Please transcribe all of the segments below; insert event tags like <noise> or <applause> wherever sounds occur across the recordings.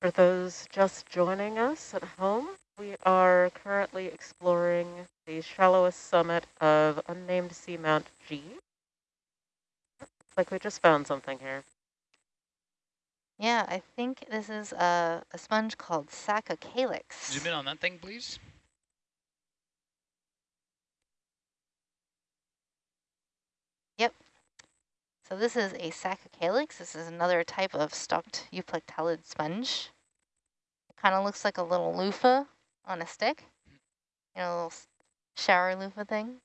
For those just joining us at home, we are currently exploring the shallowest summit of unnamed seamount G. Looks like we just found something here. Yeah, I think this is a, a sponge called Calyx. Zoom in on that thing, please. So this is a Calyx. This is another type of stalked euplectellid sponge. It kind of looks like a little loofah on a stick. You know, a little shower loofah thing.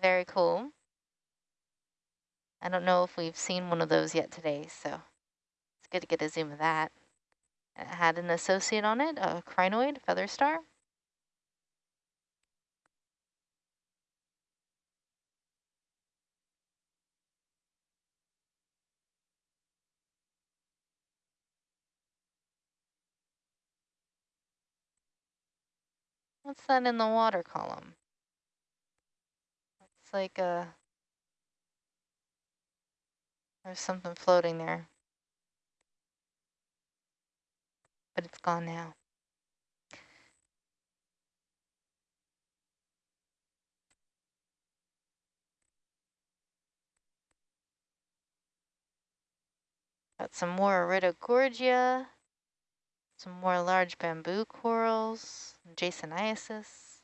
Very cool. I don't know if we've seen one of those yet today, so it's good to get a zoom of that. It had an associate on it, a crinoid feather star. What's that in the water column? It's like a, there's something floating there. But it's gone now. Got some more Iridogorgia. Some more large bamboo corals, Jasonisis.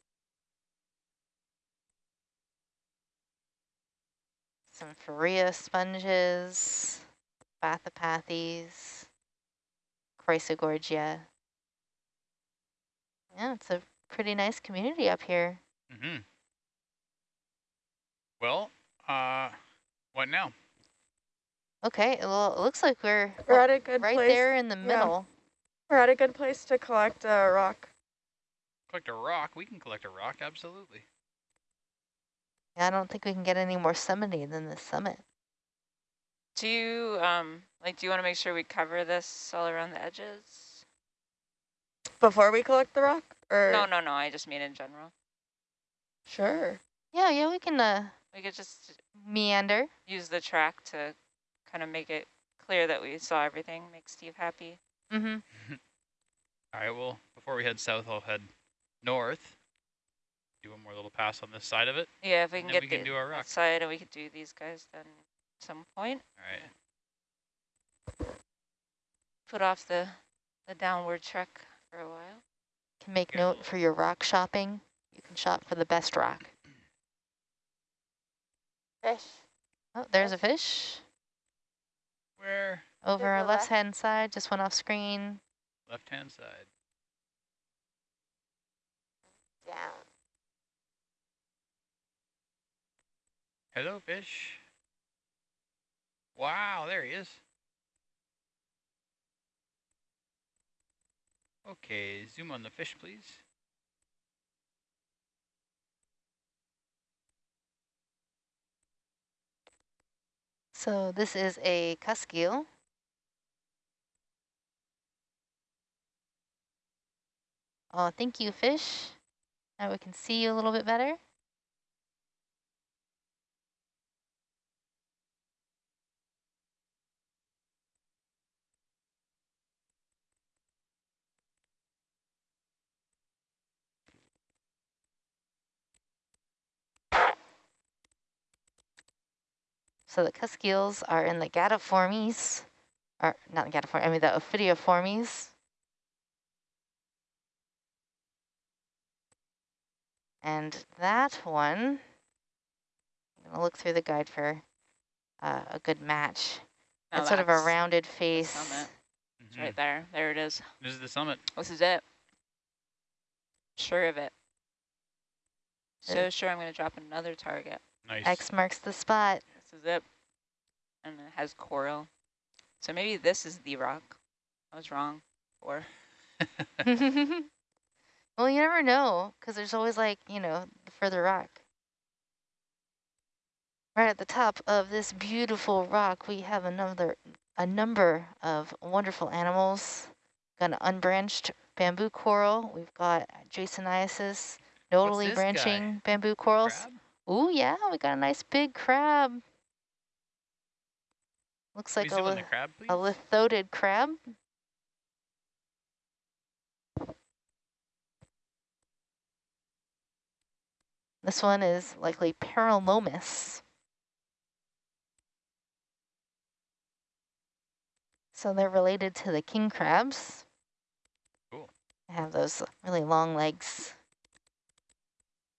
Some Farrea sponges, Bathypathes, Chrysogorgia. Yeah, it's a pretty nice community up here. Mm -hmm. Well, uh, what now? Okay, well, it looks like we're, we're at a good right place. there in the middle. We're at a good place to collect a rock. Collect a rock? We can collect a rock, absolutely. Yeah, I don't think we can get any more summity than this summit. Do you, um, like, do you want to make sure we cover this all around the edges? Before we collect the rock? Or No, no, no, I just mean in general. Sure. Yeah, yeah, we can, uh, we could just meander. Use the track to kind of make it clear that we saw everything, make Steve happy. Mm-hmm. <laughs> All right, well, before we head south, I'll head north. Do one more little pass on this side of it. Yeah, if we can get we the can do our rock. side and we could do these guys then at some point. All right. Put off the, the downward trek for a while. Can make note for your rock shopping. You can shop for the best rock. Fish. Oh, there's a fish. Where? Over our left-hand side, just went off screen. Left-hand side. Down. Hello, fish. Wow, there he is. Okay, zoom on the fish, please. So this is a cusk eel. Oh, uh, thank you, fish. Now we can see you a little bit better. So the cusk eels are in the Gadiformes, or not the Gadiformes, I mean the Ophidiiformes. And that one, I'm going to look through the guide for uh, a good match. Now it's sort of a rounded face. Summit. It's Mm -hmm. right there. There it is. This is the summit. This is it. Sure of it. So sure I'm going to drop another target. Nice. X marks the spot. This is it. And it has coral. So maybe this is the rock. I was wrong. Or <laughs> <laughs> <laughs> Well, you never know, because there's always like, you know, the further rock. Right at the top of this beautiful rock, we have another, a number of wonderful animals. Got an unbranched bamboo coral. We've got Jasonisis, nodally branching guy? bamboo corals. Oh yeah, we got a nice big crab. Looks like a, li crab, a lithodid crab. This one is likely Paralomis. So they're related to the king crabs. Cool. They have those really long legs.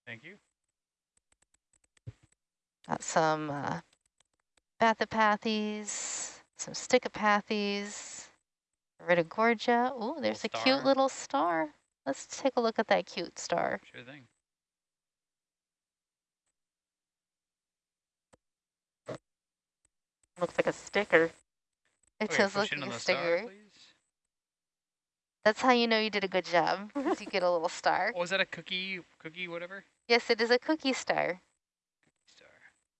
Thank you. Got some uh, Bathypathes, some Stichopathes, Iridogorgia. Oh, there's a cute little star. Let's take a look at that cute star. Sure thing. Looks like a sticker. It Okay, does look like a the star, sticker. That's how you know you did a good job. <laughs> you get a little star. Oh, that a cookie, cookie whatever? Yes, it is a cookie star. Star.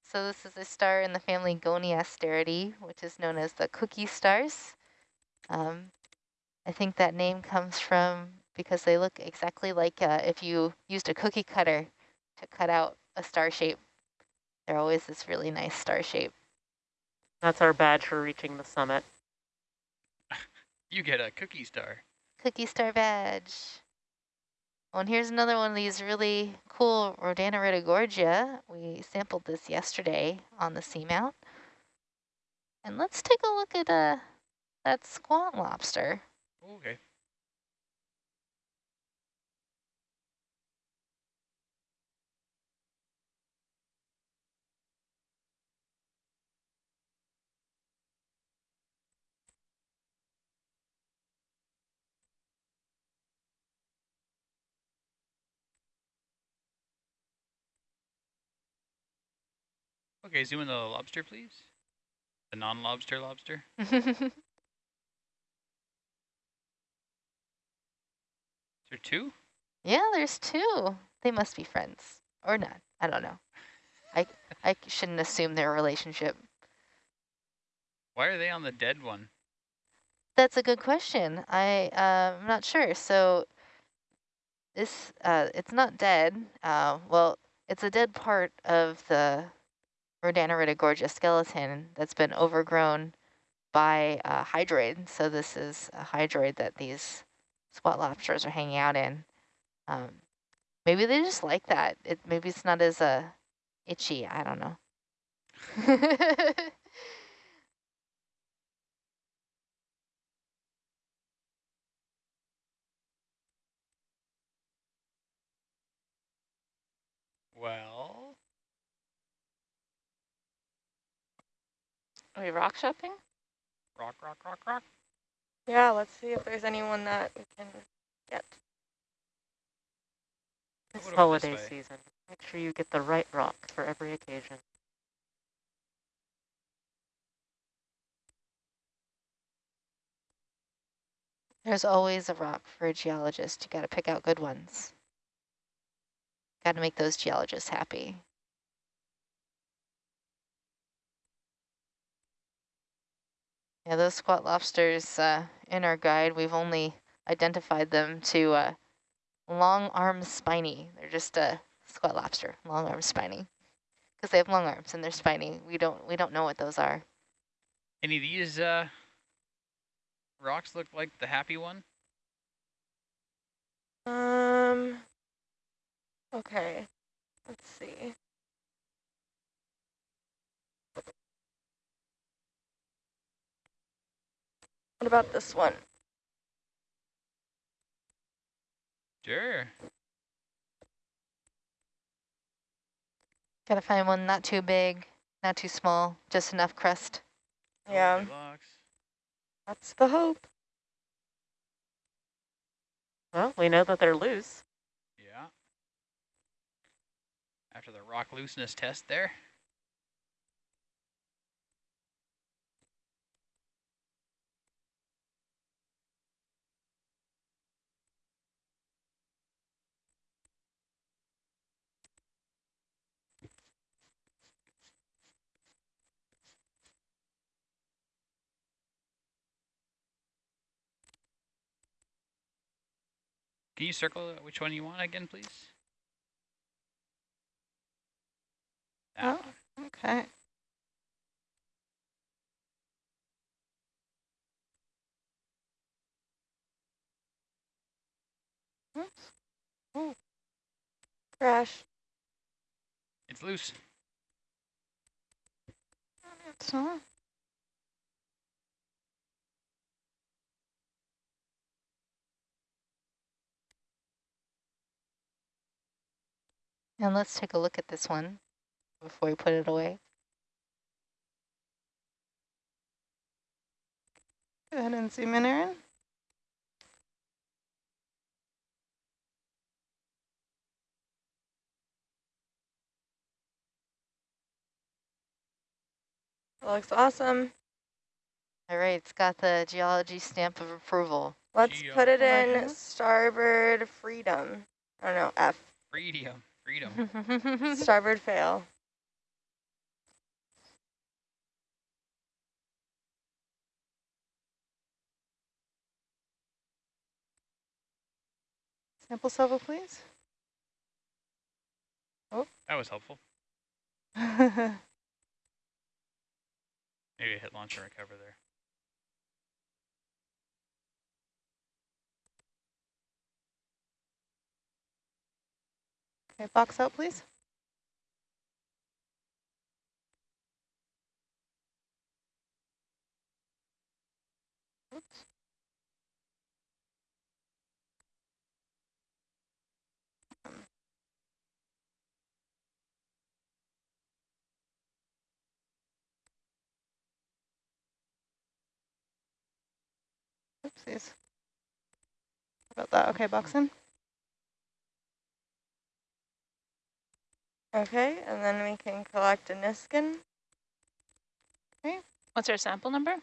So this is a star in the family Goniasteridae, which is known as the cookie stars. Um, I think that name comes from because they look exactly like uh, if you used a cookie cutter to cut out a star shape. They're always this really nice star shape. That's our badge for reaching the summit. You get a cookie star. Cookie star badge. Oh, and here's another one of these really cool Rhodaniridogorgia. We sampled this yesterday on the seamount. And let's take a look at uh, that squat lobster. Okay. Okay, zoom in the lobster, please. The non-lobster lobster. <laughs> Is there two? yeah, there's two. They must be friends. Or not. I don't know. I, I shouldn't assume their relationship. Why are they on the dead one? That's a good question. I, uh, I'm not sure. So this, uh, it's not dead. Uh, well, it's a dead part of the Rhodaniridogorgia skeleton that's been overgrown by a hydroid. So this is a hydroid that these squat lobsters are hanging out in. Um, maybe they just like that. It maybe it's not as uh, itchy. I don't know. <laughs> Well, Are we rock shopping? rock, rock, rock, rock. Yeah, let's see if there's anyone that we can get. This holiday season. Make sure you get the right rock for every occasion. There's always a rock for a geologist. You got to pick out good ones. Got to make those geologists happy. Yeah, those squat lobsters uh, in our guide, we've only identified them to uh, long arms spiny. They're just a squat lobster, long arms spiny, because they have long arms and they're spiny. We don't we don't know what those are. Any of these uh, rocks look like the happy one? Um. Okay. Let's see. What about this one? Sure. Got to find one not too big, not too small, just enough crust. Yeah, that's the hope. Well, we know that they're loose. Yeah. After the rock looseness test there. Can you circle which one you want again, please? That oh, one. okay. Oops. Crash. It's loose. It's not. And let's take a look at this one before we put it away. Go ahead and zoom in, Aaron. looks awesome. All right, it's got the geology stamp of approval. Let's Geo. put it in starboard freedom. I don't know, F. Freedom. Freedom. <laughs> Starboard fail. Sample level, please. Oh. That was helpful. <laughs> Maybe a hit launch and recover there. Okay, box out, please. Oops. Oopsies. How about that? Okay, box in. Okay, and then we can collect a Niskin. Okay, What's our sample number?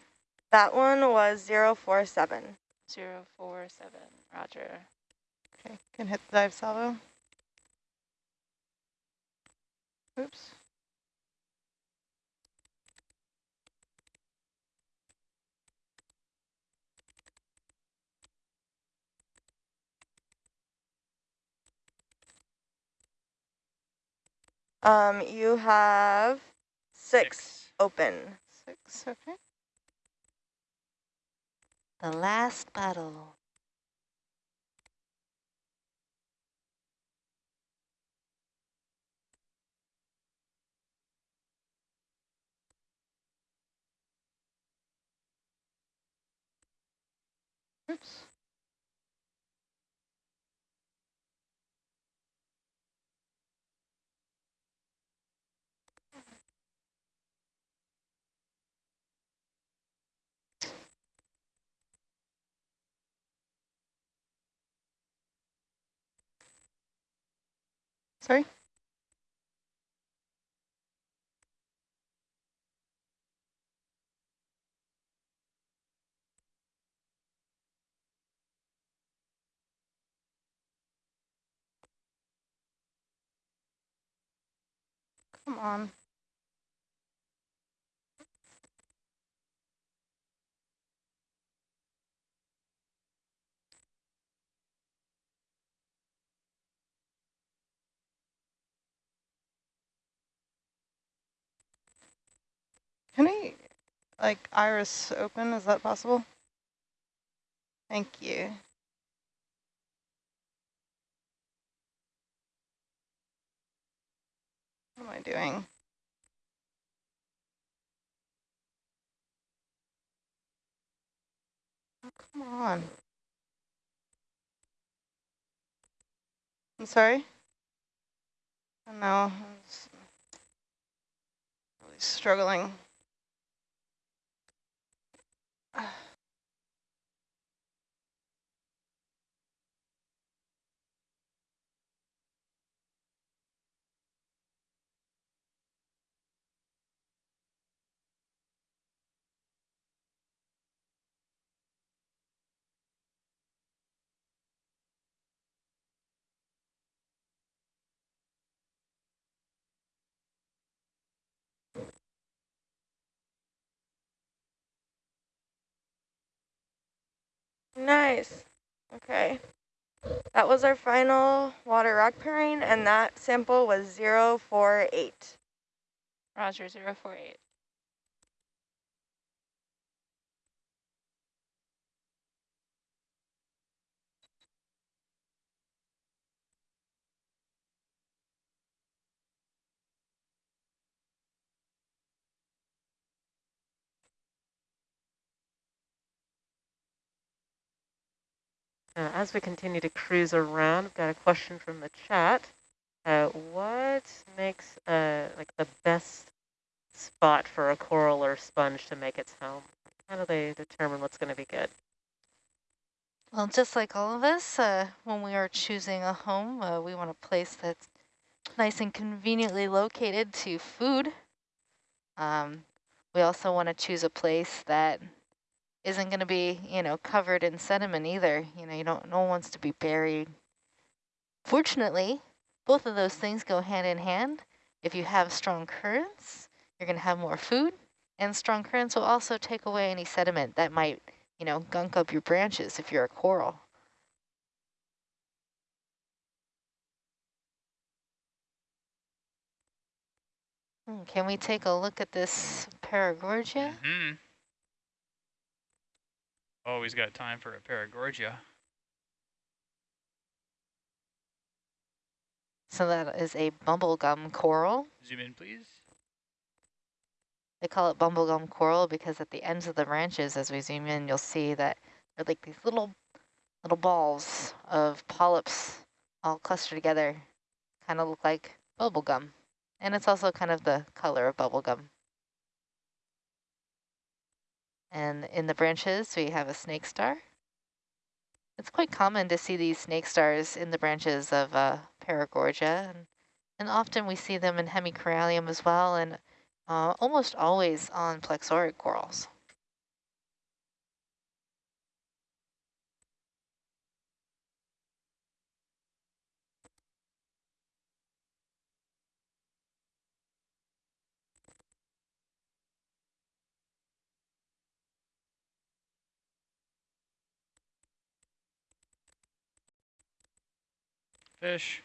That one was 047. Zero four seven. Roger. Okay, can hit the dive salvo. Oops. Um, you have six, open. Six, okay. The last bottle. Oops. Sorry? Come on. Can I, like, iris open? Is that possible? Thank you. What am I doing? Oh, come on. I'm sorry? Oh, no, I'm really struggling. Ah. <sighs> <sighs> Nice. Okay. That was our final water rock pairing, and that sample was 048. Roger, 048. Uh, as we continue to cruise around, I've got a question from the chat. Uh, what makes uh, like the best spot for a coral or sponge to make its home? How do they determine what's going to be good? Well, just like all of us, uh, when we are choosing a home, uh, we want a place that's nice and conveniently located to food. Um, we also want to choose a place that isn't going to be, you know, covered in sediment either. You know, you don't, no one wants to be buried. Fortunately, both of those things go hand in hand. If you have strong currents, you're going to have more food, and strong currents will also take away any sediment that might, you know, gunk up your branches if you're a coral. Hmm, Can we take a look at this Paragorgia? hmm Always got time for a Paragorgia. So that is a bubblegum coral. Zoom in, please. They call it bubblegum coral because at the ends of the branches, as we zoom in, you'll see that they're like these little little balls of polyps all clustered together, kind of look like bubblegum. And it's also kind of the color of bubblegum. And in the branches, we have a snake star. It's quite common to see these snake stars in the branches of uh, Paragorgia, and, and often we see them in hemicorallium as well, and uh, almost always on plexaurid corals. Fish.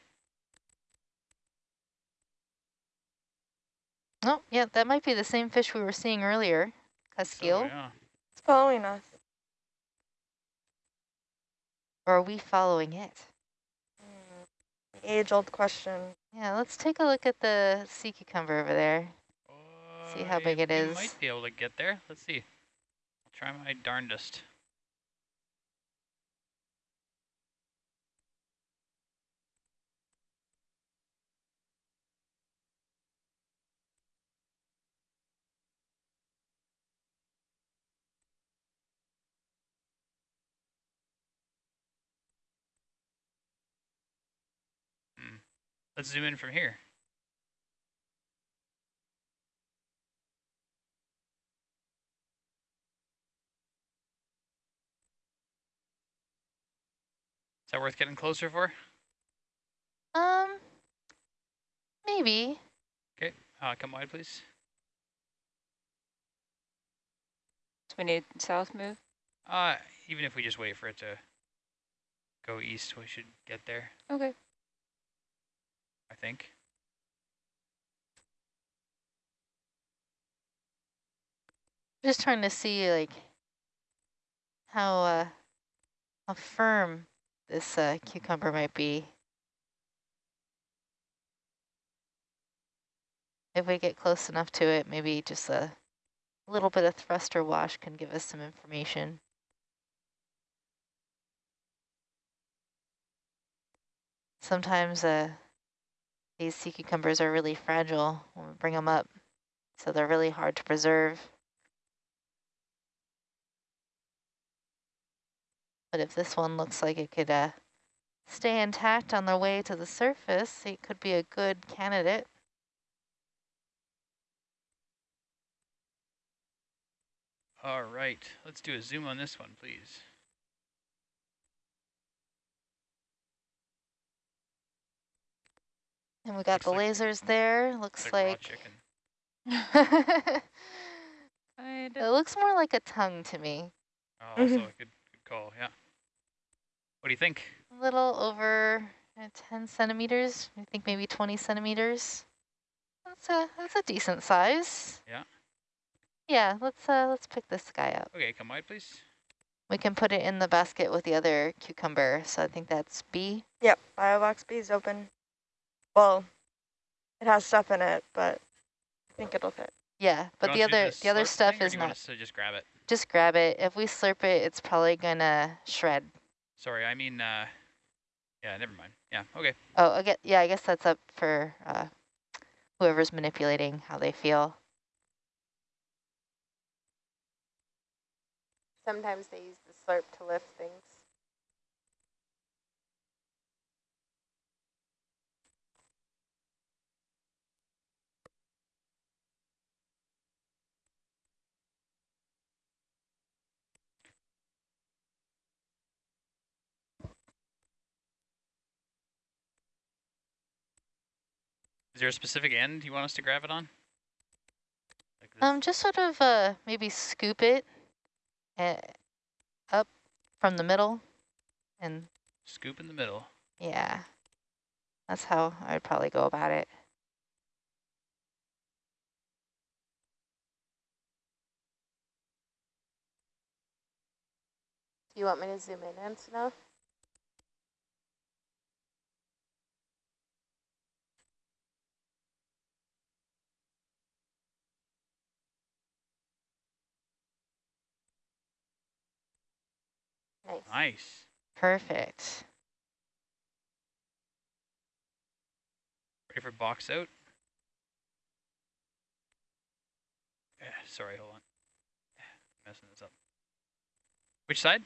Oh, yeah, that might be the same fish we were seeing earlier, So, yeah. It's following us. Or are we following it? Mm, age-old question. Yeah, let's take a look at the sea cucumber over there. See how big it is. might be able to get there. Let's see. I'll try my darndest. Hmm. Let's zoom in from here. Is that worth getting closer for? Um, maybe. Okay, uh, come wide, please. So we need south move. Uh, even if we just wait for it to go east, we should get there, Okay. I think. Just trying to see like how uh, how firm this uh, cucumber might be. If we get close enough to it, maybe just a little bit of thruster wash can give us some information. Sometimes uh, these sea cucumbers are really fragile when we bring them up, so they're really hard to preserve. But if this one looks like it could uh, stay intact on the way to the surface, it could be a good candidate. All right, let's do a zoom on this one, please. And we got Looks the like- lasers there. Looks It's like raw like, chicken. <laughs> it looks more like a tongue to me. Oh, also <laughs> a good, good call, yeah. What do you think? A little over uh, 10 centimeters. I think maybe 20 centimeters. That's a that's a decent size. Yeah. Yeah, let's uh let's pick this guy up. Okay, come wide, please. We can put it in the basket with the other cucumber. So I think that's B. Yep, Biobox B is open. Well, it has stuff in it, but I think it'll fit. Yeah, but the you want to do other the other stuff is do you want not. us to just grab it. Just grab it. If we slurp it, it's probably gonna shred. Sorry, I mean, uh, yeah, never mind. Yeah, okay. Oh, okay. yeah, I guess that's up for uh, whoever's manipulating how they feel. Sometimes they use the slurp to lift things. Is there a specific end you want us to grab it on? Like this? Um, just sort of uh, maybe scoop it uh, up from the middle and Scoop in the middle. yeah, that's how I'd probably go about it. Do you want me to zoom in enough? Nice. Nice. Perfect. Ready for box out? Yeah, sorry, hold on. Messing this up. Which side?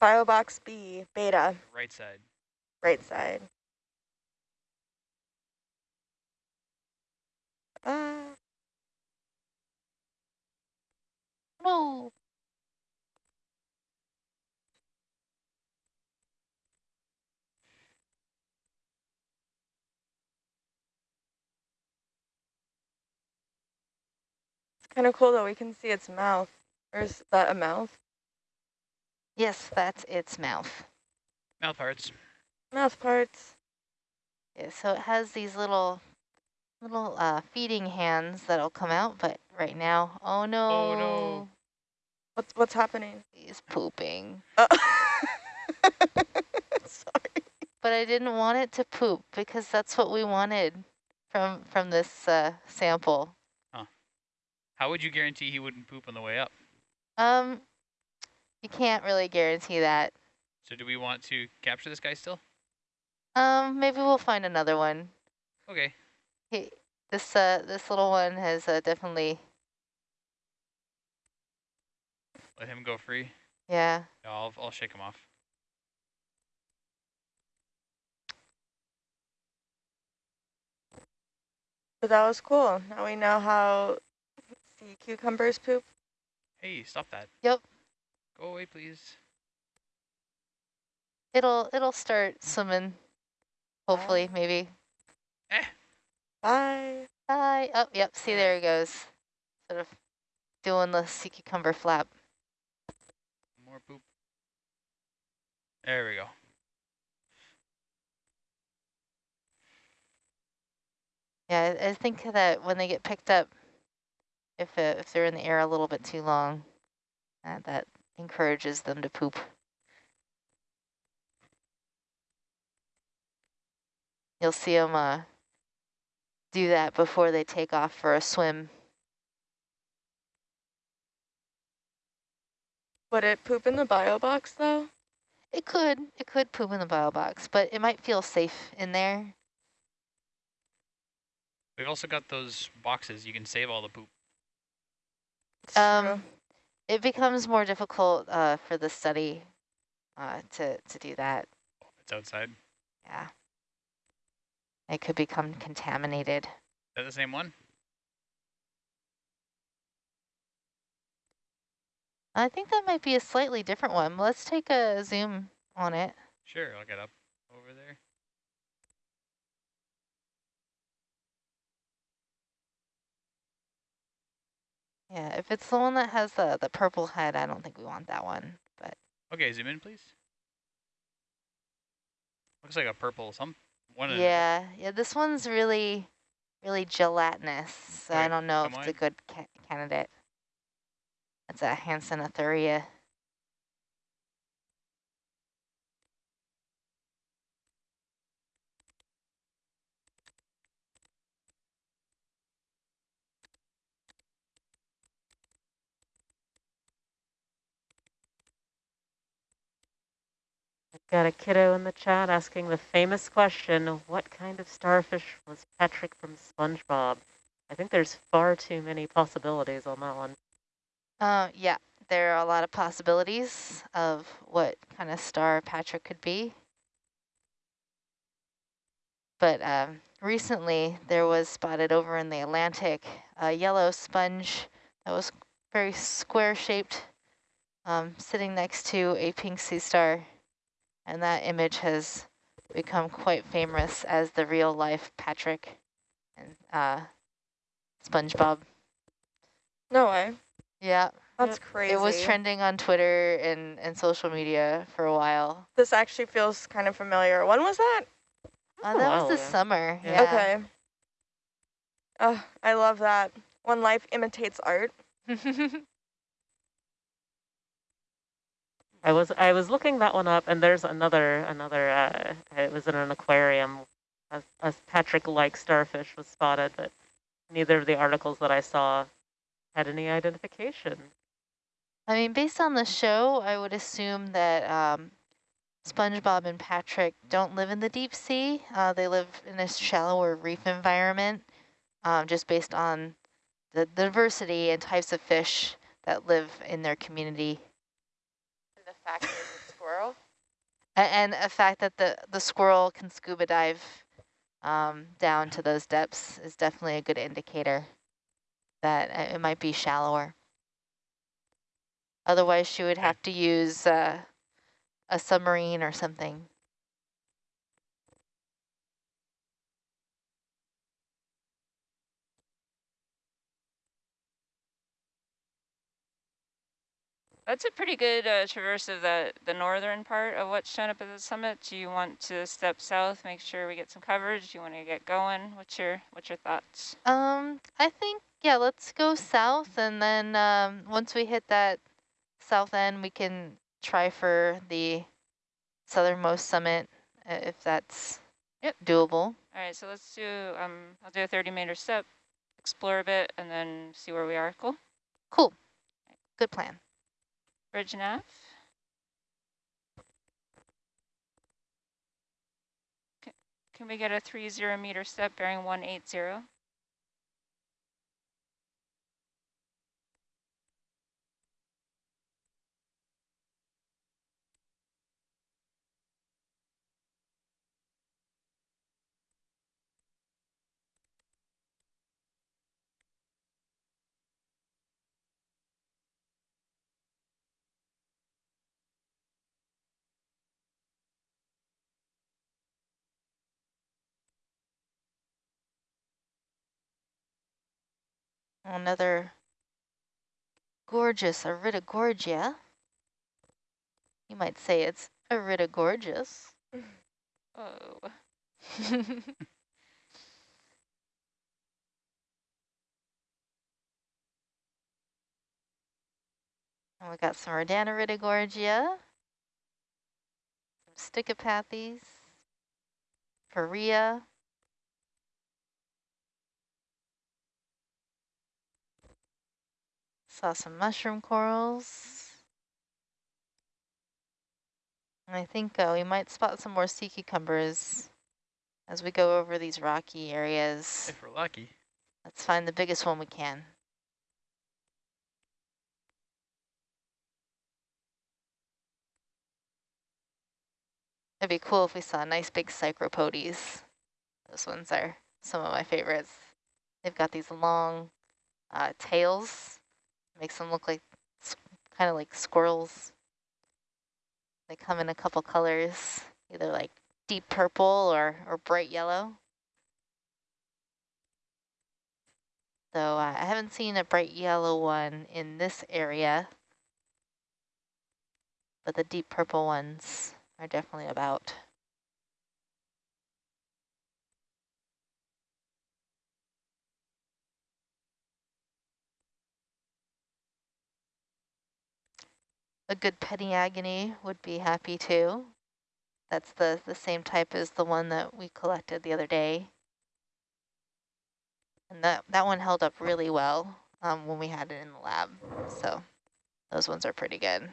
Bio box B, beta, Right side. right side. Uh, No. Kind of cool though. We can see its mouth. Or is that a mouth? Yes, that's its mouth. Mouth parts. Mouth parts. Yeah, so it has these little little uh, feeding hands that'll come out, but right now, oh no, Oh, no. What's what's happening? he's pooping. Oh. <laughs> Sorry. But I didn't want it to poop because that's what we wanted from from this uh, sample. How would you guarantee he wouldn't poop on the way up? Um, you can't really guarantee that. So do we want to capture this guy still? Um, maybe we'll find another one. Okay. He, this uh, this little one has uh, definitely, Let him go free. yeah. Yeah, I'll, I'll shake him off. But that was cool. Now we know how sea cucumbers poop. Hey, stop that. Yep. Go away, please. It'll it'll start swimming. Hopefully, maybe. Eh. Bye. Bye. Oh, yep. See, there he goes. Sort of doing the sea cucumber flap. More poop. There we go. Yeah, I, I think that when they get picked up, if uh, if they're in the air a little bit too long, uh, that encourages them to poop. You'll see them uh, do that before they take off for a swim. Would it poop in the bio box though? It could, it could poop in the bio box, but it might feel safe in there. We've also got those boxes. You can save all the poop. Um, it becomes more difficult uh, for the study uh, to to do that. It's outside. Yeah, it could become contaminated. Is that the same one? I think that might be a slightly different one. Let's take a zoom on it. Sure, I'll get up over there. Yeah, if it's the one that has the the purple head, I don't think we want that one. But Okay, zoom in, please. Looks like a purple some one. yeah, yeah, this one's really, really gelatinous. So I don't know if it's a good ca candidate. It's a Hansenothuria. Got a kiddo in the chat asking the famous question, what kind of starfish was Patrick from SpongeBob? I think there's far too many possibilities on that one. Uh, yeah, there are a lot of possibilities of what kind of star Patrick could be. But um, recently there was spotted over in the Atlantic a yellow sponge that was very square shaped um, sitting next to a pink sea star. And that image has become quite famous as the real life Patrick and uh, SpongeBob. No way. Yeah, That's crazy. it was trending on Twitter and, and social media for a while. This actually feels kind of familiar. When was that? Uh, a that while was this ago. summer. Yeah. Yeah. Okay. Oh, I love that. When life imitates art. <laughs> I was I was looking that one up, and there's another another. Uh, it was in an aquarium. A, a Patrick-like starfish was spotted, but neither of the articles that I saw had any identification. I mean, based on the show, I would assume that um, SpongeBob and Patrick don't live in the deep sea. Uh, they live in a shallower reef environment, um, just based on the diversity and types of fish that live in their community. And the fact that a squirrel. And a fact that the, the squirrel can scuba dive um, down to those depths is definitely a good indicator that uh, it might be shallower. Otherwise, she would have to use uh, a submarine or something. That's a pretty good uh, traverse of the, the northern part of what's shown up at the summit. Do you want to step south, make sure we get some coverage? Do you want to get going? What's your what's your thoughts? Um, I think, yeah, let's go south. And then um, once we hit that south end, we can try for the southernmost summit if that's Yep. doable. All right, so let's do, um, I'll do a 30 meter step, explore a bit, and then see where we are. Cool. Cool. Good plan. Nav. Can we get a 30 meter step bearing 180? Another gorgeous Iridogorgia. You might say it's Iridogorgeous. Oh, <laughs> And we got some Rhodaniridogorgia, some Stichopathes, Farrea. Saw some mushroom corals. And I think uh, we might spot some more sea cucumbers as we go over these rocky areas. If we're lucky. Let's find the biggest one we can. It'd be cool if we saw nice big Psychropotes. Those ones are some of my favorites. They've got these long uh, tails. Makes them look like, kind of like squirrels. They come in a couple colors, either like deep purple or, or bright yellow. So uh, I haven't seen a bright yellow one in this area, but the deep purple ones are definitely about. A good Peniagone would be happy too. That's the, the same type as the one that we collected the other day. And that, that one held up really well um, when we had it in the lab. So those ones are pretty good.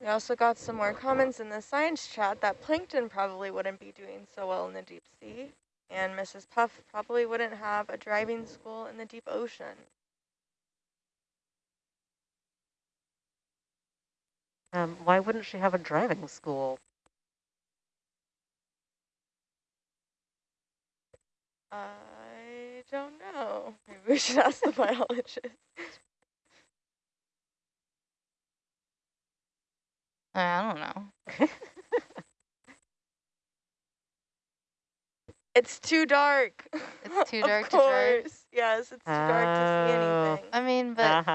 We also got some more comments in the science chat that plankton probably wouldn't be doing so well in the deep sea. And Mrs. Puff probably wouldn't have a driving school in the deep ocean. Um, why wouldn't she have a driving school? I don't know. Maybe we should ask the biologist. <laughs> I don't know. It's too dark. It's too <laughs> Of dark to drive? course. Yes, it's too dark to see Oh. anything. I mean, <laughs> but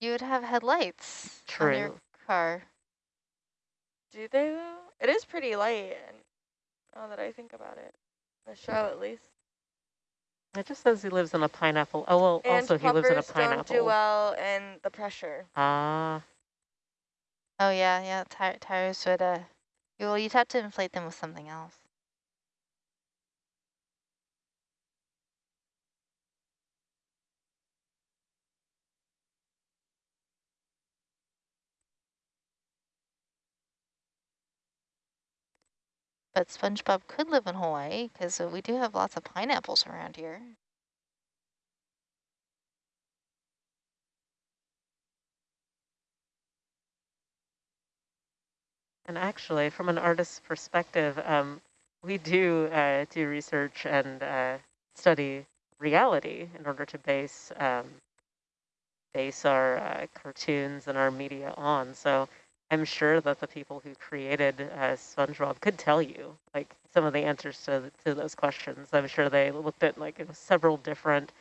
you would have headlights on your car. Do they though? It is pretty light, and now that I think about it, the show at least. It just says he lives in a pineapple. Oh, well, And also he lives in a puppers don't do pineapple. well in the pressure. Ah, Oh yeah, yeah. Tire tires would uh, well, you'd have to inflate them with something else. But SpongeBob could live in Hawaii because we do have lots of pineapples around here. And actually, from an artist's perspective, um, we do uh, do research and uh, study reality in order to base um, base our uh, cartoons and our media on. So I'm sure that the people who created uh, SpongeBob could tell you like some of the answers to to those questions. I'm sure they looked at like several different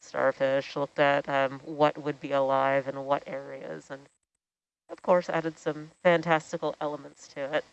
starfish, looked at um, what would be alive in what areas, and of course added some fantastical elements to it.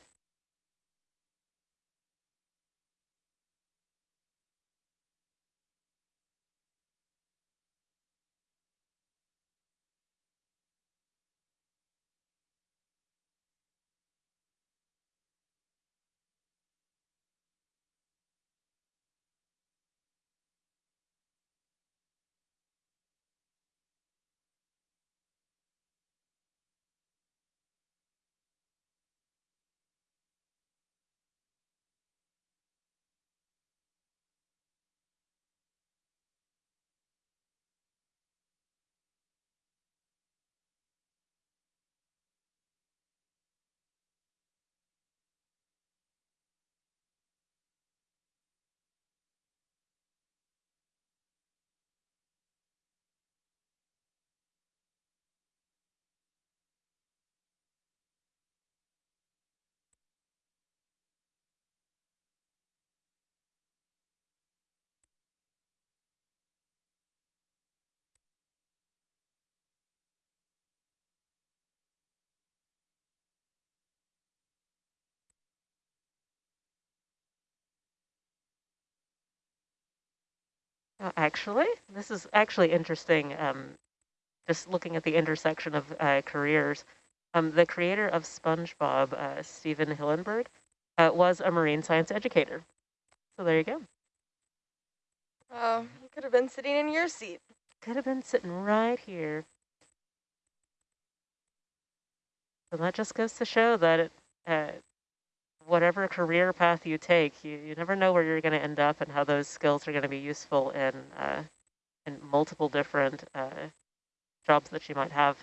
Uh, actually, this is actually interesting. Um, just looking at the intersection of uh, careers, um, the creator of SpongeBob, uh, Stephen Hillenburg, uh, was a marine science educator. So there you go. Oh, you could have been sitting in your seat. Could have been sitting right here. So that just goes to show that it, uh, whatever career path you take, you, you never know where you're going to end up and how those skills are going to be useful in, uh, in multiple different uh, jobs that you might have.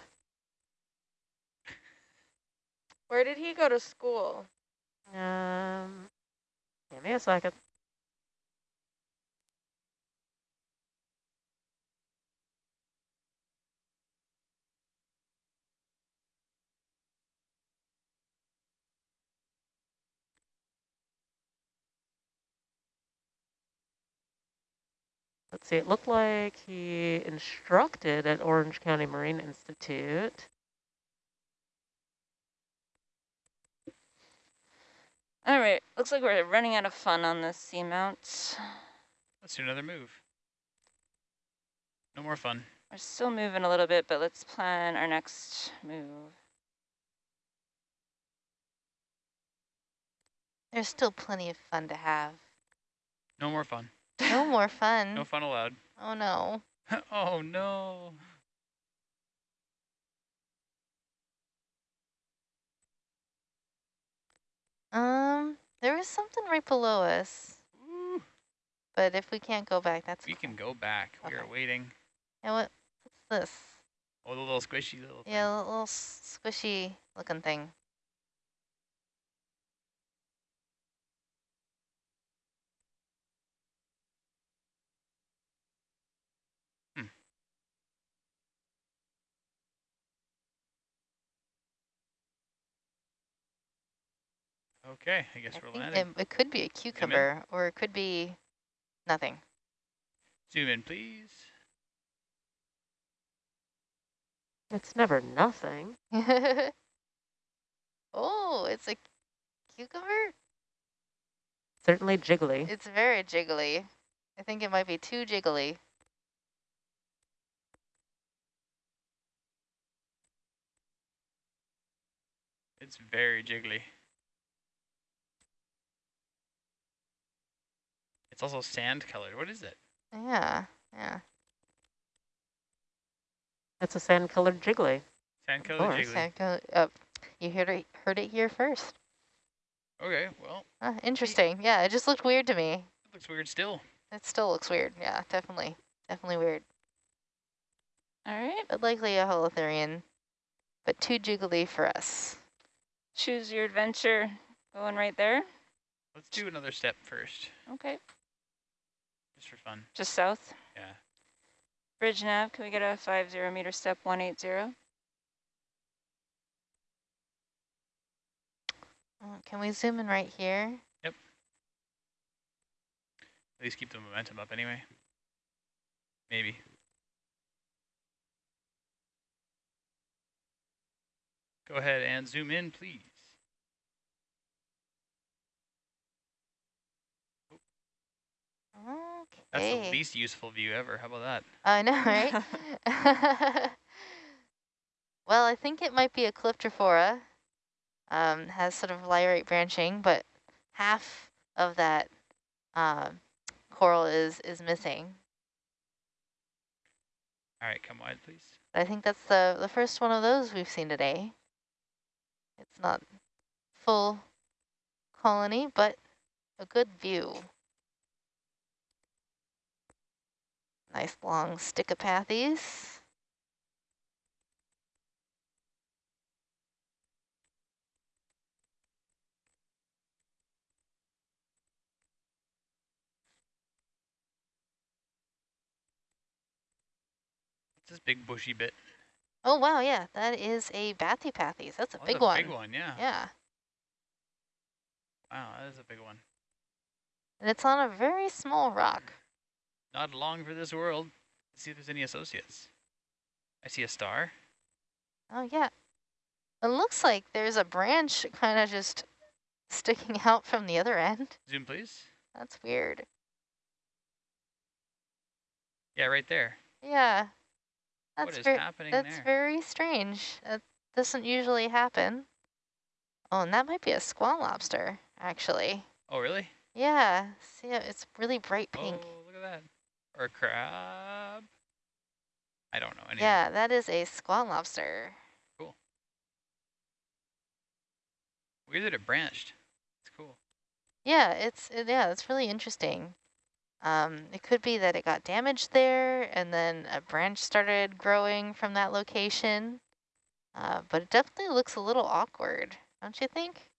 Where did he go to school? Um, give me a second. Let's see, it looked like he instructed at Orange County Marine Institute. All right, looks like we're running out of fun on this seamount. Let's do another move. No more fun. We're still moving a little bit, but let's plan our next move. There's still plenty of fun to have. No more fun. No more fun. No fun allowed. Oh no. <laughs> oh no. Um, there was something right below us, Ooh, but if we can't go back, that's we fine. can go back. We are waiting. Yeah, what? What's this? Oh, the little squishy little thing. Yeah, a little squishy looking thing. Okay, I guess I we're think landing. it, it could be a cucumber, or it could be nothing. Zoom in, please. It's never nothing. <laughs> oh, it's a cucumber? Certainly jiggly. It's very jiggly. I think it might be too jiggly. It's very jiggly. It's also sand colored. What is it? Yeah, yeah. It's a sand-colored jiggly. Sand colored jiggly. Sand co- uh, you heard it, heard it here first. Okay, well, Uh, interesting. Yeah, it just looked weird to me. it looks weird still. It still looks weird. Yeah, definitely. Definitely weird. All right, But likely a holothurian, but too jiggly for us. choose your adventure. Going right there. Let's do another step first, Okay, just for fun. just south. Yeah. Bridge nav, can we get a five zero meter step 180? Uh, Can we zoom in right here? Yep. At least keep the momentum up anyway. Maybe. Go ahead and zoom in, please. That's the least useful view ever. How about that? I know, right? <laughs> <laughs> well, I think it might be a Calyptrophora. Um, has sort of lyrate branching, but half of that um, coral is is missing. All right, come wide, please. I think that's the the first one of those we've seen today. It's not full colony, but a good view. Nice long Stichopathes. What's this big bushy bit? Oh wow, yeah, that is a Bathypathes. That's a Oh, big that's a one. Big one, yeah. Yeah, Wow, that is a big one. and it's on a very small rock. Not long for this world. Let's see if there's any associates. I see a star. Oh yeah, it looks like there's a branch kind of just sticking <laughs> out from the other end. Zoom, please. That's weird. Yeah, right there. Yeah, that's is very happening that's there? very strange. That doesn't usually happen. Oh, and that might be a squat lobster, actually. Oh, really? Yeah, see, it's really bright pink. Oh, look at that. Or a crab. I don't know. Anyway. Yeah, that is a squat lobster. Cool. Weird that it branched. It's cool. Yeah, it's it, yeah, it's really interesting. Um, it could be that it got damaged there, and then a branch started growing from that location. Uh, but it definitely looks a little awkward, don't you think?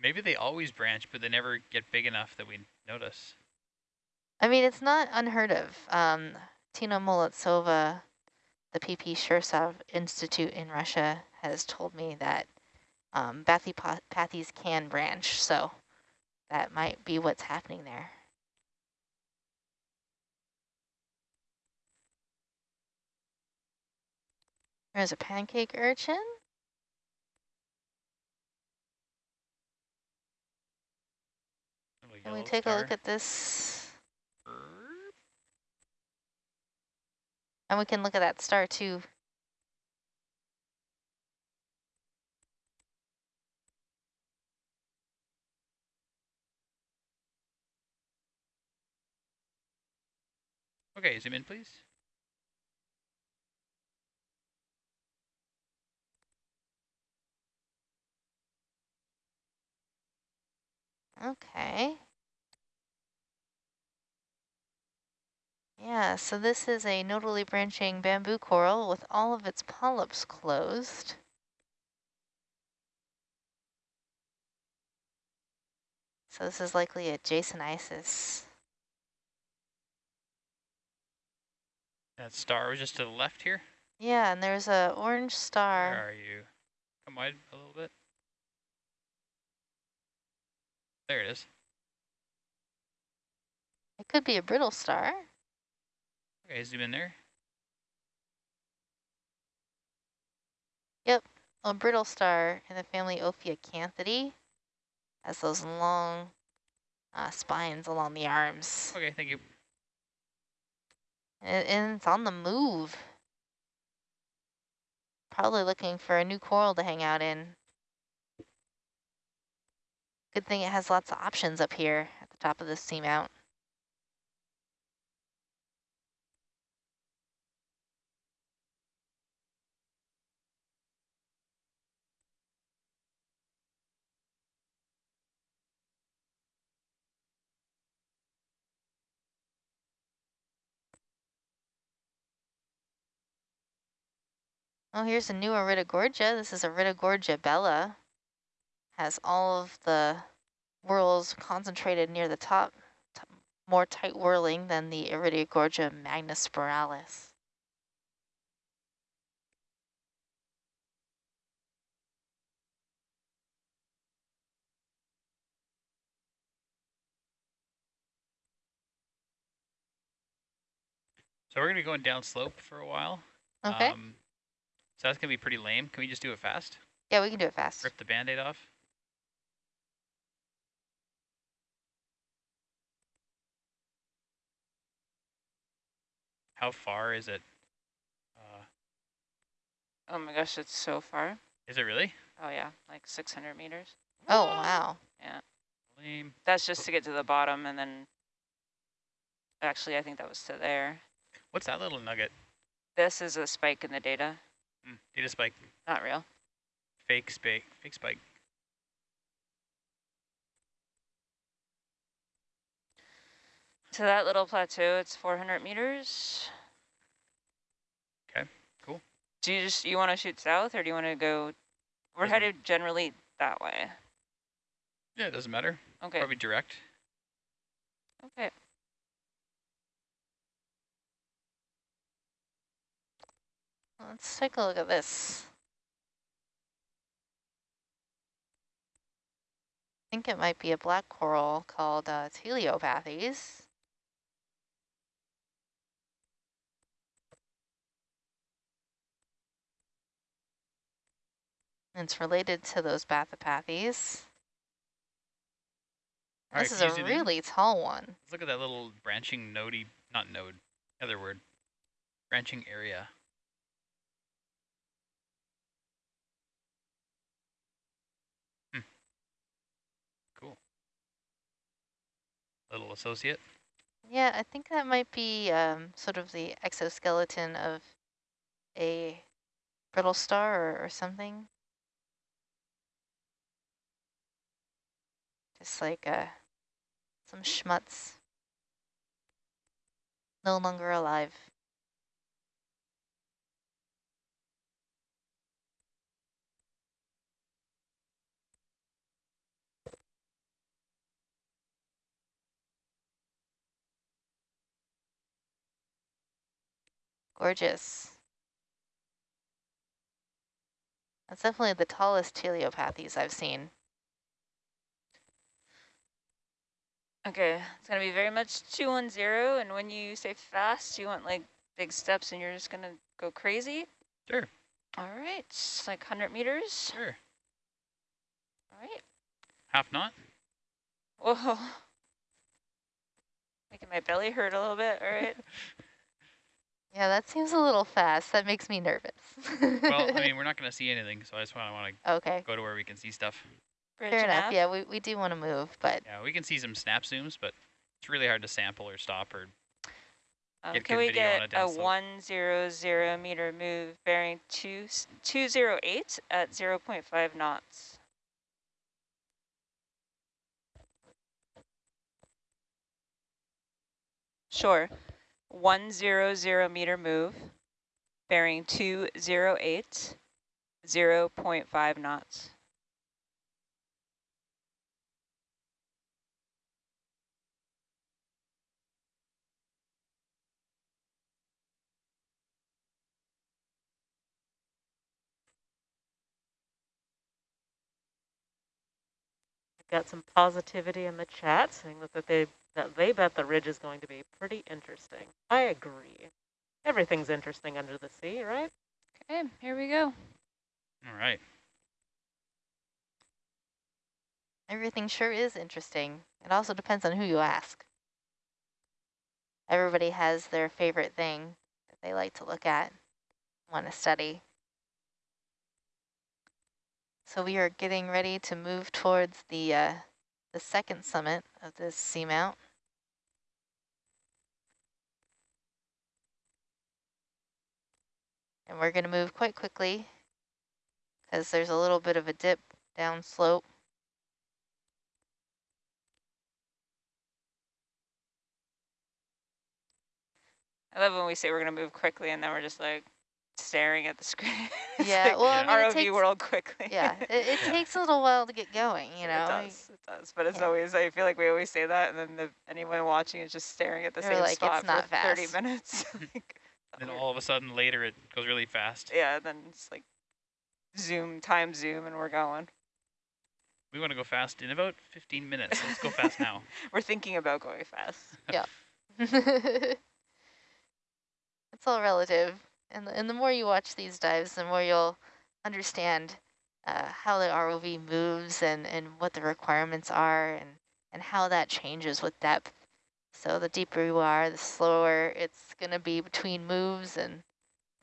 Maybe they always branch, but they never get big enough that we notice. I mean, it's not unheard of. Um, Tina Molodtsova, the PP Shirshov Institute in Russia, has told me that um, bathypathes can branch, so that might be what's happening there. There's a pancake urchin. Can we take a look at this? And we can look at that star too. Okay, zoom in, please. Okay. Yeah, so this is a nodally branching bamboo coral with all of its polyps closed. So this is likely a Jasonisis. That star was just to the left here. Yeah, and there's a orange star. Where are you? Come wide a little bit. There it is. It could be a brittle star. Okay, zoom in there. Yep, a brittle star in the family Ophiacanthidae has those long uh, spines along the arms. Okay, thank you. And, and it's on the move. Probably looking for a new coral to hang out in. Good thing it has lots of options up here at the top of this seamount. Oh, here's a new Iridogorgia. This is Iridogorgia bella. Has all of the whorls concentrated near the top, t more tight whirling than the Iridogorgia magnispiralis. So we're gonna be going down slope for a while. Okay, Um, so that's gonna be pretty lame. Can we just do it fast? yeah, we can do it fast. Rip the band-aid off? How far is it? Uh, Oh my gosh, it's so far. is it really? Oh yeah, like 600 meters. Oh, wow. Yeah. Lame. That's just to get to the bottom and then, actually I think that was to there. What's that little nugget? This is a spike in the data, Mm, data spike. not real. Fake spike. Fake spike. To that little plateau, it's 400 meters. Okay, cool. Do you just, you want to shoot south or do you want to go, we're Doesn't- headed generally that way. Yeah, it doesn't matter. Okay, Probably direct. okay. Let's take a look at this. I think it might be a black coral called uh, Telopathes. It's related to those Bathypathes. All This right, is a zoom in. really tall one. Let's look at that little branching nodey, not node, other word, branching area. Hmm. Cool. Little associate. Yeah, I think that might be um, sort of the exoskeleton of a brittle star or, or something. Just like uh, some schmutz. No longer alive. Gorgeous. That's definitely the tallest Telopathes I've seen. Okay, it's gonna be very much 210, and when you say fast, you want like big steps and you're just gonna go crazy? Sure. All right, it's like 100 meters. Sure. All right. Half knot. Whoa. <laughs> Making my belly hurt a little bit, all right? <laughs> Yeah, that seems a little fast. That makes me nervous. well, I mean, <laughs> we're not going to see anything, so I just want to want to okay. go to where we can see stuff. Fair enough. Up. Yeah, we, we do want to move, but yeah, we can see some snap zooms, but it's really hard to sample or stop or. Um, get can we get on a, a one zero zero meter move bearing two two zero eight at zero point five knots? Sure. 100 meter move, bearing 208, 0 0.5 knots. Got some positivity in the chat saying that they that they bet the ridge is going to be pretty interesting. I agree. Everything's interesting under the sea, right? Okay, here we go. All right. Everything sure is interesting. It also depends on who you ask. Everybody has their favorite thing that they like to look at, want to study. So we are getting ready to move towards the uh, the second summit of this seamount. And we're going to move quite quickly because there's a little bit of a dip down slope. I love when we say we're going to move quickly and then we're just like staring at the screen. <laughs> Yeah, like well, I mean, ROV takes- world quickly. Yeah, it, it <laughs> takes a little while to get going, you know. It does, it does. But it's Yeah. always, I feel like we always say that and then the, anyone watching is just staring at the They're same like, "It's spot not for 30 minutes. <laughs> Like, Then all of a sudden later it goes really fast. yeah, then it's like zoom, time zoom, and we're going. We want to go fast in about 15 minutes. Let's go fast now. <laughs> We're thinking about going fast. <laughs> Yeah. <laughs> it's all relative. And the, and the more you watch these dives, the more you'll understand uh, how the ROV moves and, and what the requirements are and, and how that changes with depth. So the deeper you are, the slower it's going to be between moves and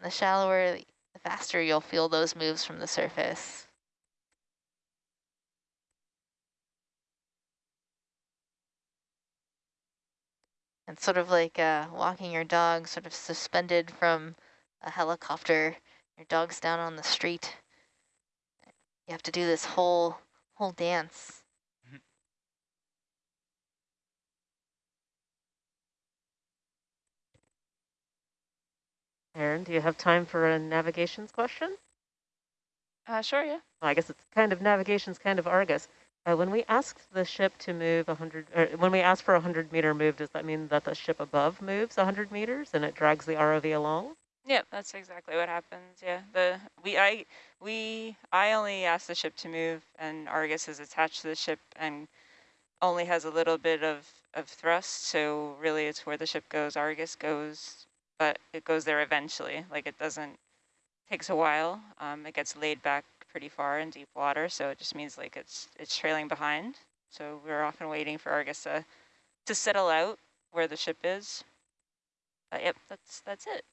the shallower, the faster you'll feel those moves from the surface. It's sort of like uh, walking your dog sort of suspended from a helicopter. Your dog's down on the street. You have to do this whole whole dance. Aaron, do you have time for a navigations question? Uh, sure, yeah. Well, I guess it's kind of navigation's kind of Argus. Uh, when we asked the ship to move 100, or when we ask for a 100 meter move, does that mean that the ship above moves 100 meters and it drags the ROV along? Yeah, that's exactly what happens. Yeah, the we I we I only asked the ship to move, and Argus is attached to the ship and only has a little bit of of thrust. So really, it's where the ship goes. Argus goes, but it goes there eventually. Like it doesn't takes a while. Um, it gets laid back pretty far in deep water, so it just means like it's it's trailing behind. So we're often waiting for Argus to to settle out where the ship is. Uh, yep, that's that's it.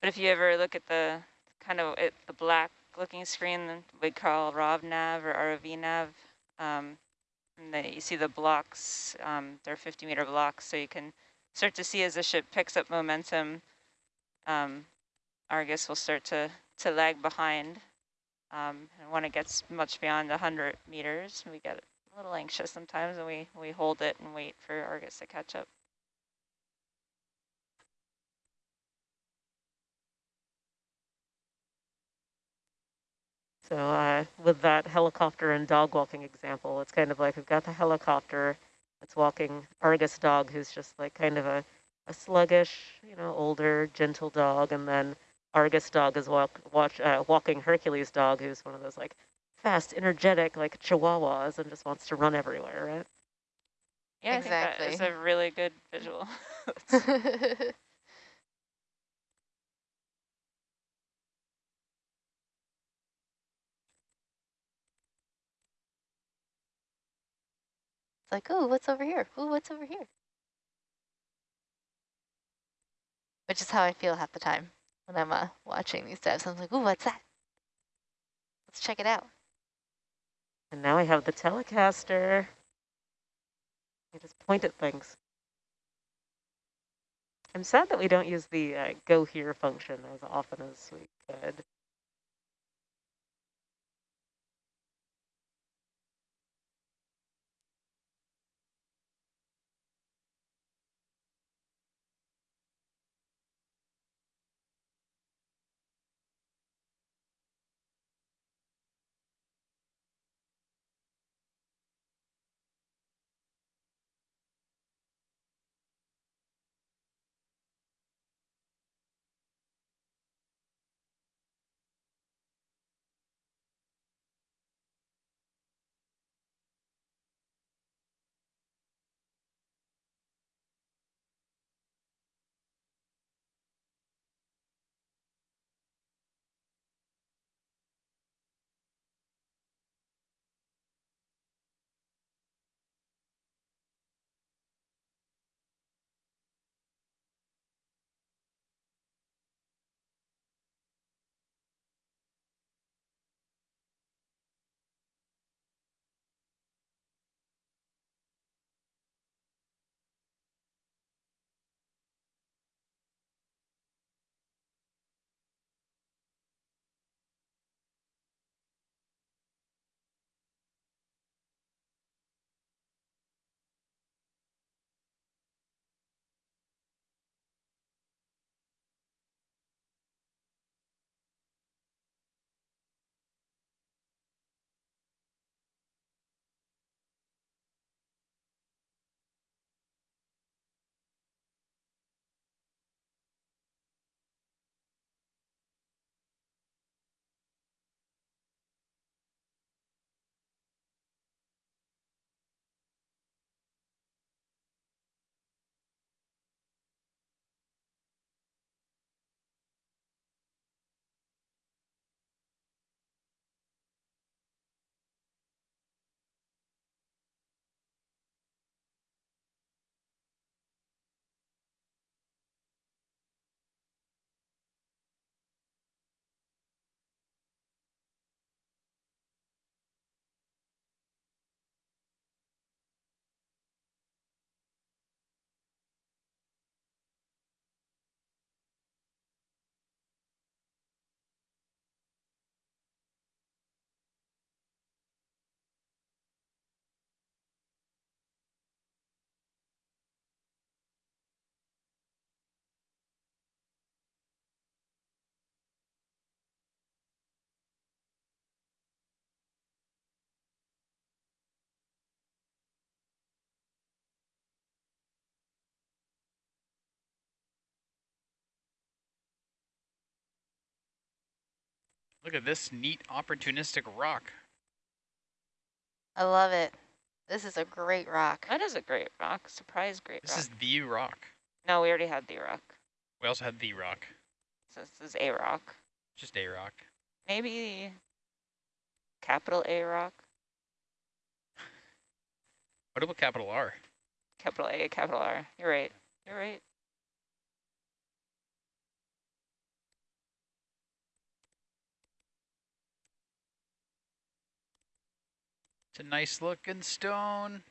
But if you ever look at the kind of the black looking screen we call ROV nav or ROV nav, um, and then you see the blocks, um, they're 50 meter blocks, so you can start to see as the ship picks up momentum, um, Argus will start to, to lag behind. Um, and when it gets much beyond 100 meters, we get a little anxious sometimes and we, we hold it and wait for Argus to catch up. So uh, with that helicopter and dog walking example, it's kind of like we've got the helicopter that's walking Argus dog, who's just like kind of a, a sluggish, you know, older, gentle dog, and then Argus dog is walk, watch, uh, walking Hercules dog, who's one of those like fast, energetic, like chihuahuas, and just wants to run everywhere, right? Yeah, I think that is a really good visual. <laughs> <laughs> it's like, ooh, what's over here? Ooh, what's over here? Which is how I feel half the time when I'm uh, watching these dives. I'm like, ooh, what's that? Let's check it out. And now I have the Telecaster. I just point at things. I'm sad that we don't use the uh, go here function as often as we could. Look at this neat opportunistic rock. I love it. This is a great rock. That is a great rock. Surprise great This rock. This is the rock. No, we already had the rock. We also had the rock. So this is a rock. Just a rock. Maybe capital A rock. What about capital R? Capital A, capital R. You're right. You're right. It's a nice looking stone.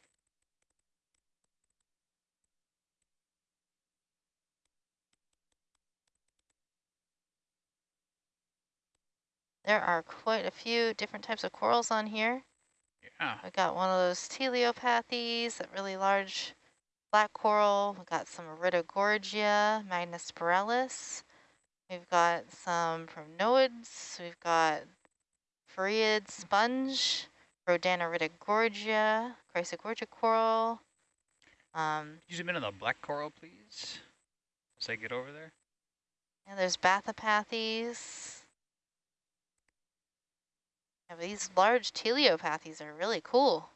There are quite a few different types of corals on here. Yeah. I got one of those Telopathes, that really large black coral. We got some Iridogorgia, magnispiralis. We've got some from primnoids. We've got Farreid sponge, Rhodaniridogorgia, Chrysogorgia coral. Um, You zoom in on the black coral, please. As I get over there. yeah, there's Bathypathes. Yeah, these large Telopathes are really cool.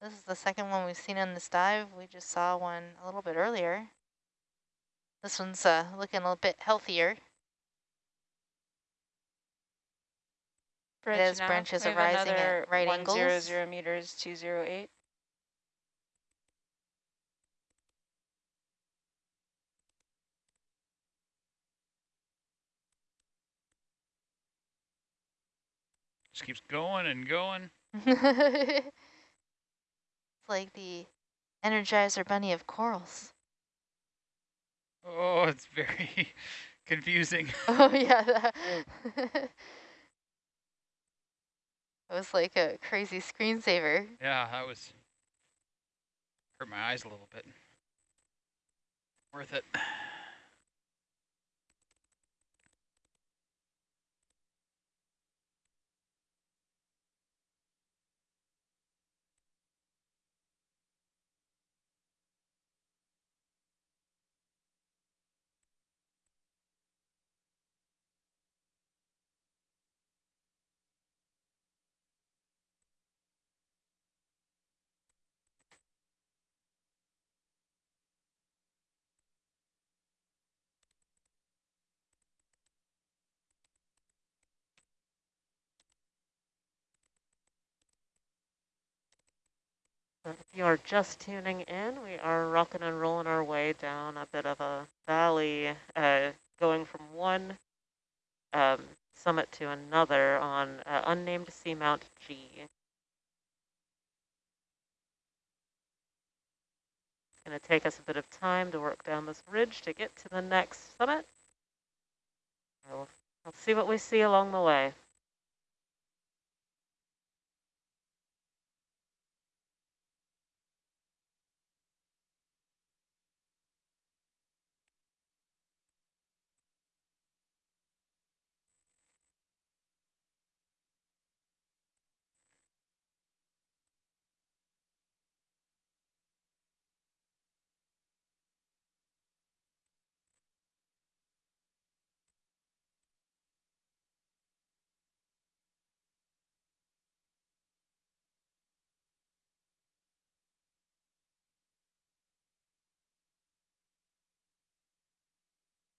This is the second one we've seen on this dive. We just saw one a little bit earlier. This one's uh, looking a little bit healthier. Bridge has nav. branches We have arising at right one angles. zero zero meters, 208. Just keeps going and going. <laughs> it's like the Energizer Bunny of corals. Oh, it's very <laughs> confusing. <laughs> Oh yeah. That was like a crazy screensaver. Yeah, that was hurt my eyes a little bit. Worth it. If you are just tuning in, we are rocking and rolling our way down a bit of a valley, uh, going from one um, summit to another on uh, unnamed Seamount G. It's going to take us a bit of time to work down this ridge to get to the next summit. We'll, we'll see what we see along the way.